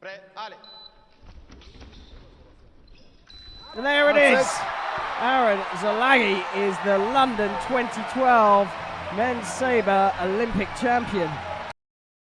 Prêt, allez. There it is. Aaron Zalagi is the London 2012 men's sabre Olympic champion.